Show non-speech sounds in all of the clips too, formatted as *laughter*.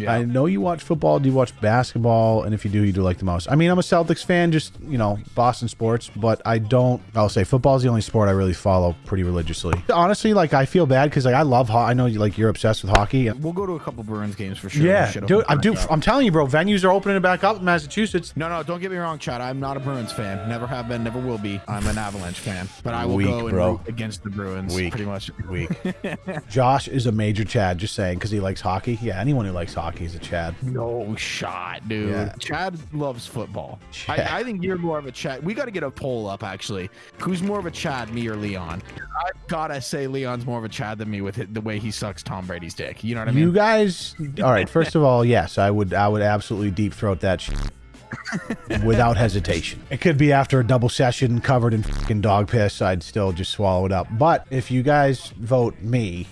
Yeah. I know you watch football. Do you watch basketball? And if you do, you do like the most. I mean, I'm a Celtics fan, just you know, Boston sports, but I don't. I'll say football is the only sport I really follow pretty religiously. Honestly, like I feel bad because like I love. Ho- I know you like you're obsessed with hockey. And We'll go to a couple Bruins games for sure. yeah, dude, I'm dude. I'm telling you, bro. Venues are opening it back up in Massachusetts. No, no, don't get me wrong, Chad. I'm not a Bruins fan. Never have been, never will be. I'm an Avalanche fan. But I will Weak, go and bro. root against the Bruins Weak. pretty much. Week. *laughs* Josh is a major Chad. Just saying because he likes hockey. Yeah, anyone who likes hockey is a Chad. No shot, dude. Yeah. Chad loves football. Chad. I, I think you're more of a Chad. We got to get a poll up, actually. Who's more of a Chad, me or Leon? I gotta say, Leon's more of a Chad than me with it, the way he sucks Tom Brady's dick. You know what I mean? You guys, all right. First of all, yes, I would. I would absolutely deep throat that *laughs* without hesitation. It could be after a double session covered in fucking dog piss. I'd still just swallow it up. But if you guys vote me,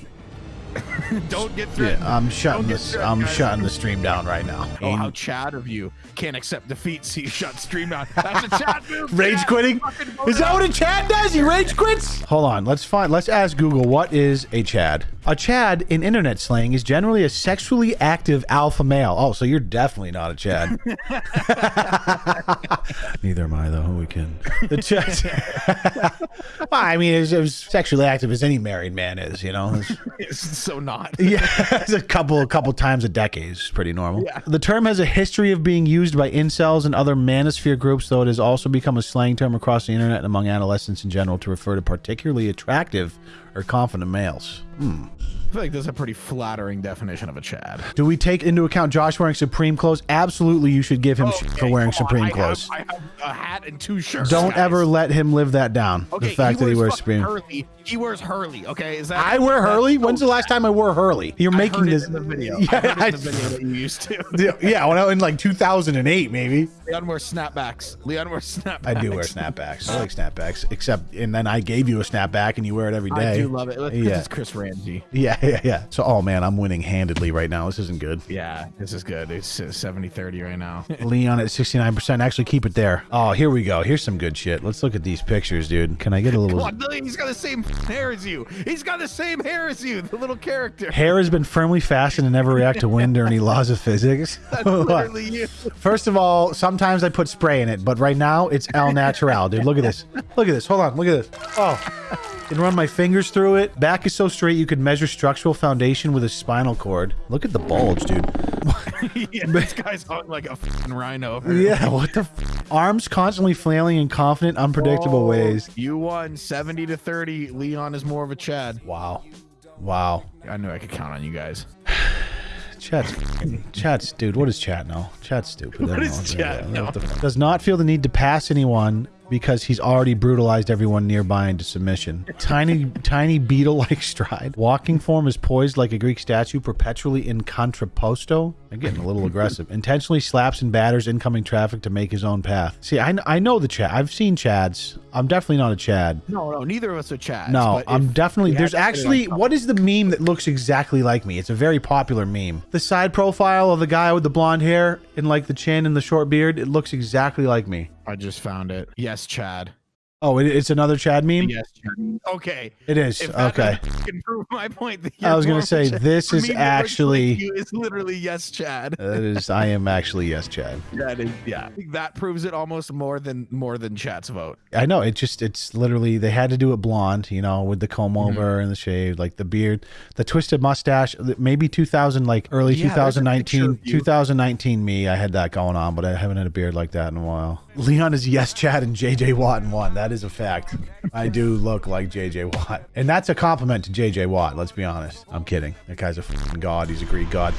*laughs* Don't get through. I'm shutting this. I'm guys. shutting the stream down right now. Oh, how Chad of you can't accept defeat, so you shut stream down. That's a Chad move. *laughs* Rage Chad. quitting? Is that what a Chad does? He rage quits? Hold on. Let's find. Let's ask Google what is a Chad. A Chad in internet slang is generally a sexually active alpha male. Oh, so you're definitely not a Chad. *laughs* Neither am I, though. We can. The Chad. *laughs* well, I mean, it's as sexually active as any married man is. You know. It's- *laughs* It's so not. yeah, it's a couple a couple times a decade is pretty normal. Yeah. The term has a history of being used by incels and other manosphere groups, though it has also become a slang term across the internet and among adolescents in general to refer to particularly attractive or confident males. Hmm. I feel like that's a pretty flattering definition of a Chad. Do we take into account Josh wearing Supreme clothes? Absolutely, you should give him shit for wearing come on. Supreme I clothes. Have, I have a hat and two shirts. Don't guys. ever let him live that down. Okay, the fact that he wears Supreme. Hurley. He wears Hurley. Okay, is that? I wear Hurley. When's the last time I wore Hurley? You're I making this in the video. Yeah, *laughs* I heard it I- in the video that you used to. *laughs* yeah, when I in like 2008, maybe. Leon wears snapbacks. Leon wears snapbacks. I do wear snapbacks. I like snapbacks, except and then I gave you a snapback and you wear it every day. Do love it. Yeah. is Chris Ramsey. Yeah, *laughs* yeah, yeah. So, oh man, I'm winning handedly right now. This isn't good. Yeah, this is good. It's 70-30 right now. *laughs* Leon at 69%. Actually, keep it there. Oh, here we go. Here's some good shit. Let's look at these pictures, dude. Can I get a little? Come on, Billy, he's got the same hair as you. He's got the same hair as you, the little character. *laughs* Hair has been firmly fastened and never react to wind or any laws of physics. That's literally you. First of all, sometimes I put spray in it, but right now it's El Natural, dude. Look at this. Look at this. Hold on. Look at this. Oh. Can run my fingers through it. Back is so straight you could measure structural foundation with a spinal cord. Look at the bulge, dude. *laughs* yeah, this guy's hung like a fucking rhino. Yeah, what the f- Arms constantly flailing in confident, unpredictable Oh, ways. You won 70 to 30. Leon is more of a Chad. Wow. Wow. I knew I could count on you guys. Chat's, chat's, dude. What is chat now? Chat's stupid. *laughs* What I know. chat? Does not feel the need to pass anyone because he's already brutalized everyone nearby into submission. *laughs* Tiny, tiny beetle-like *laughs* stride. Walking form is poised like a Greek statue, perpetually in contrapposto. I'm getting a little aggressive. Intentionally slaps and batters incoming traffic to make his own path. See, I, I know the Chad. I've seen Chads. I'm definitely not a Chad. No, no, neither of us are Chads. No, I'm definitely. There's to put it on actually. What is the meme that looks exactly like me? It's a very popular meme. The side profile of the guy with the blonde hair and like the chin and the short beard. It looks exactly like me. I just found it. Yes, Chad. Oh, it, it's another Chad meme. Yes, Chad. Okay. It is. If Okay. can prove my point, that I was gonna more of a say, Chad. this is me, actually- It's literally yes, Chad. That is. I am actually yes, Chad. *laughs* That is, yeah. That proves it almost more than more than Chad's vote. I know. It just. It's literally. They had to do it blonde. You know, with the comb Mm-hmm. over and the shave, like the beard, the twisted mustache. Maybe 2000, like early Yeah, there's a picture 2019, 2019 me. I had that going on, but I haven't had a beard like that in a while. *laughs* Leon is yes, Chad, and JJ Watt in one. That is a fact. I do look like JJ Watt, and that's a compliment to JJ Watt. Let's be honest. I'm kidding. That guy's a god. He's a Greek god.